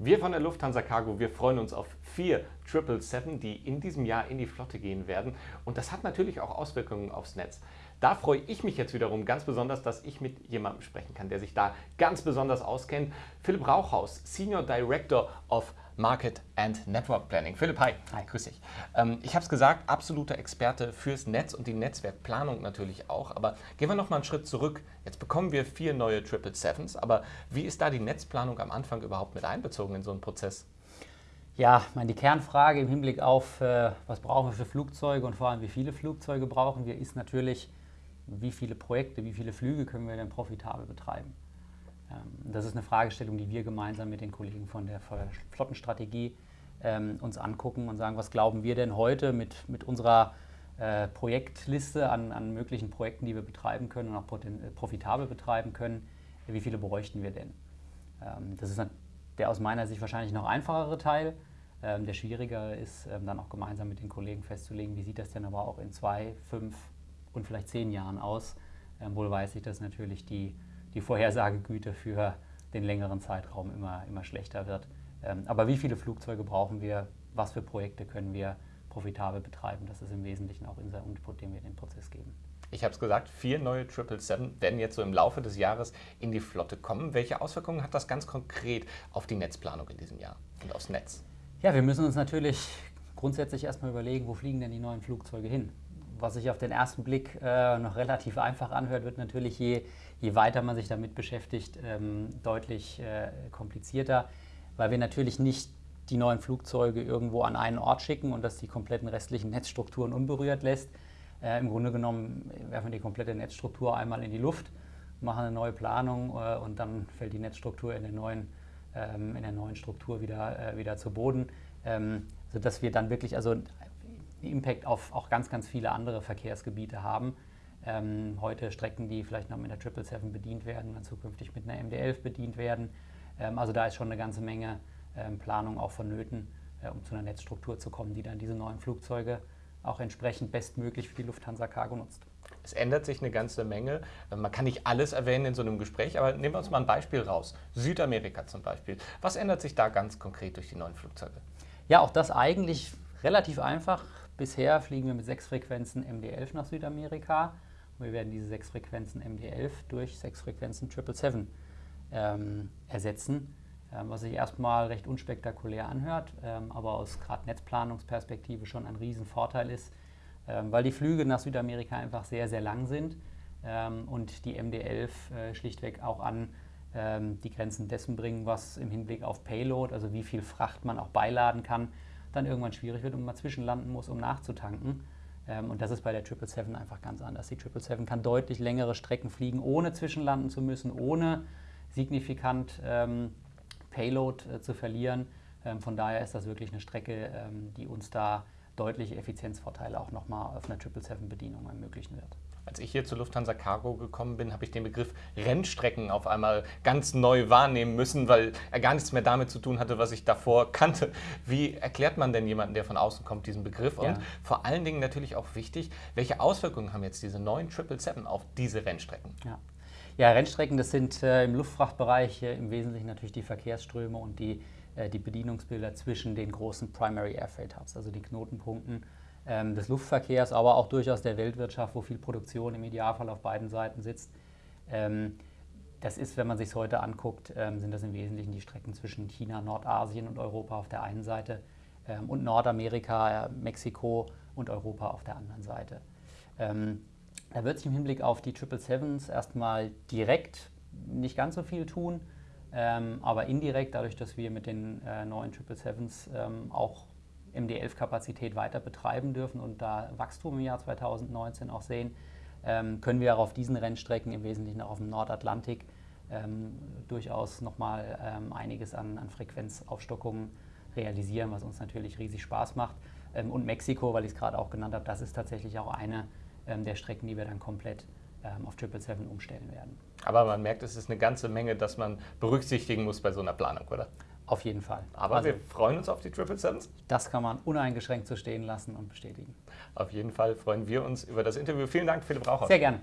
Wir von der Lufthansa Cargo, wir freuen uns auf vier 777, die in diesem Jahr in die Flotte gehen werden. Und das hat natürlich auch Auswirkungen aufs Netz. Da freue ich mich jetzt wiederum ganz besonders, dass ich mit jemandem sprechen kann, der sich da ganz besonders auskennt. Philipp Rauchhaus, Senior Director of Market and Network Planning. Philipp, hi. Hi, grüß dich. Ähm, ich habe es gesagt, absoluter Experte fürs Netz und die Netzwerkplanung natürlich auch. Aber gehen wir noch mal einen Schritt zurück. Jetzt bekommen wir vier neue Triple Sevens, aber wie ist da die Netzplanung am Anfang überhaupt mit einbezogen in so einen Prozess? Ja, meine, die Kernfrage im Hinblick auf, äh, was brauchen wir für Flugzeuge und vor allem, wie viele Flugzeuge brauchen wir, ist natürlich, wie viele Projekte, wie viele Flüge können wir denn profitabel betreiben. Ähm, das ist eine Fragestellung, die wir gemeinsam mit den Kollegen von der Flottenstrategie ähm, uns angucken und sagen, was glauben wir denn heute mit, mit unserer äh, Projektliste an, an möglichen Projekten, die wir betreiben können und auch äh, profitabel betreiben können, wie viele bräuchten wir denn? Ähm, das ist der aus meiner Sicht wahrscheinlich noch einfachere Teil. Ähm, der schwierigere ist ähm, dann auch gemeinsam mit den Kollegen festzulegen, wie sieht das denn aber auch in zwei, fünf und vielleicht zehn Jahren aus. Ähm, wohl weiß ich, dass natürlich die die Vorhersagegüte für den längeren Zeitraum immer, immer schlechter wird. Ähm, aber wie viele Flugzeuge brauchen wir? Was für Projekte können wir profitabel betreiben? Das ist im Wesentlichen auch unser Input, den wir in den Prozess geben. Ich habe es gesagt, vier neue 777 werden jetzt so im Laufe des Jahres in die Flotte kommen. Welche Auswirkungen hat das ganz konkret auf die Netzplanung in diesem Jahr und aufs Netz? Ja, wir müssen uns natürlich grundsätzlich erstmal überlegen, wo fliegen denn die neuen Flugzeuge hin? Was sich auf den ersten Blick äh, noch relativ einfach anhört, wird natürlich je, je weiter man sich damit beschäftigt, ähm, deutlich äh, komplizierter, weil wir natürlich nicht die neuen Flugzeuge irgendwo an einen Ort schicken und das die kompletten restlichen Netzstrukturen unberührt lässt. Äh, Im Grunde genommen werfen wir die komplette Netzstruktur einmal in die Luft, machen eine neue Planung äh, und dann fällt die Netzstruktur in der neuen, ähm, in der neuen Struktur wieder, äh, wieder zu Boden, ähm, sodass wir dann wirklich also Impact auf auch ganz, ganz viele andere Verkehrsgebiete haben. Ähm, heute Strecken, die vielleicht noch mit der 777 bedient werden, dann zukünftig mit einer MD-11 bedient werden. Ähm, also da ist schon eine ganze Menge ähm, Planung auch vonnöten, äh, um zu einer Netzstruktur zu kommen, die dann diese neuen Flugzeuge auch entsprechend bestmöglich für die Lufthansa Cargo nutzt. Es ändert sich eine ganze Menge. Man kann nicht alles erwähnen in so einem Gespräch, aber nehmen wir uns mal ein Beispiel raus. Südamerika zum Beispiel. Was ändert sich da ganz konkret durch die neuen Flugzeuge? Ja, auch das eigentlich relativ einfach. Bisher fliegen wir mit sechs Frequenzen MD-11 nach Südamerika. Wir werden diese sechs Frequenzen MD11 durch sechs Frequenzen 777 ähm, ersetzen, ähm, was sich erstmal recht unspektakulär anhört, ähm, aber aus gerade Netzplanungsperspektive schon ein Riesenvorteil ist, weil die Flüge nach Südamerika einfach sehr, sehr lang sind ähm, und die MD11 äh, schlichtweg auch an ähm, die Grenzen dessen bringen, was im Hinblick auf Payload, also wie viel Fracht man auch beiladen kann, dann irgendwann schwierig wird und man zwischenlanden muss, um nachzutanken. Ähm, und das ist bei der 777 einfach ganz anders. Die 777 kann deutlich längere Strecken fliegen, ohne zwischenlanden zu müssen, ohne signifikant ähm, Payload äh, zu verlieren. Ähm, von daher ist das wirklich eine Strecke, ähm, die uns da deutliche Effizienzvorteile auch nochmal auf einer 777-Bedienung ermöglichen wird. Als ich hier zur Lufthansa Cargo gekommen bin, habe ich den Begriff Rennstrecken auf einmal ganz neu wahrnehmen müssen, weil er gar nichts mehr damit zu tun hatte, was ich davor kannte. Wie erklärt man denn jemanden, der von außen kommt, diesen Begriff? Ja. Und vor allen Dingen natürlich auch wichtig, welche Auswirkungen haben jetzt diese neuen 777 auf diese Rennstrecken? Ja. Ja, Rennstrecken, das sind äh, im Luftfrachtbereich äh, im Wesentlichen natürlich die Verkehrsströme und die, äh, die Bedienungsbilder zwischen den großen Primary Air Freight Hubs, also die Knotenpunkten ähm, des Luftverkehrs, aber auch durchaus der Weltwirtschaft, wo viel Produktion im Idealfall auf beiden Seiten sitzt. Ähm, das ist, wenn man sich es heute anguckt, ähm, sind das im Wesentlichen die Strecken zwischen China, Nordasien und Europa auf der einen Seite ähm, und Nordamerika, äh, Mexiko und Europa auf der anderen Seite. Ähm, da wird sich im Hinblick auf die 777s erstmal direkt nicht ganz so viel tun, ähm, aber indirekt, dadurch, dass wir mit den äh, neuen 777s auch MD11-Kapazität weiter betreiben dürfen und da Wachstum im Jahr 2019 auch sehen, ähm, können wir auch auf diesen Rennstrecken, im Wesentlichen auch auf dem Nordatlantik, ähm, durchaus nochmal ähm, einiges an, an Frequenzaufstockungen realisieren, was uns natürlich riesig Spaß macht. Ähm, und Mexiko, weil ich es gerade auch genannt habe, das ist tatsächlich auch eine ähm, der Strecken, die wir dann komplett ähm, auf 777 umstellen werden. Aber man merkt, es ist eine ganze Menge, dass man berücksichtigen muss bei so einer Planung, oder? Auf jeden Fall. Aber also, wir freuen uns auf die Triple Sevens. Das kann man uneingeschränkt so stehen lassen und bestätigen. Auf jeden Fall freuen wir uns über das Interview. Vielen Dank, Philipp Raucher. Sehr gerne.